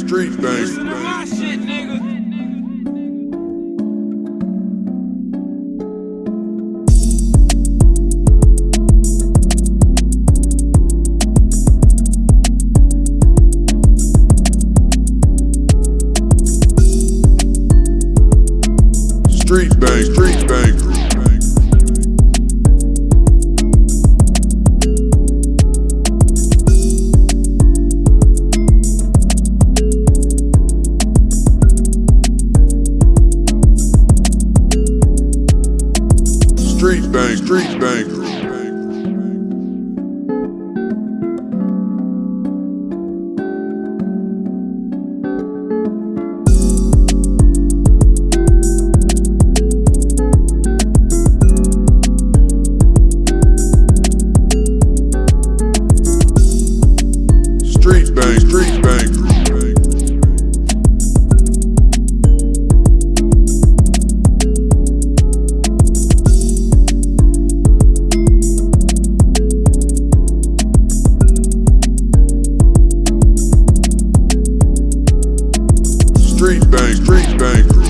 street bang. Listen to my shit, nigga. Street bang, street Street bang, street bang. Street bang, street bang.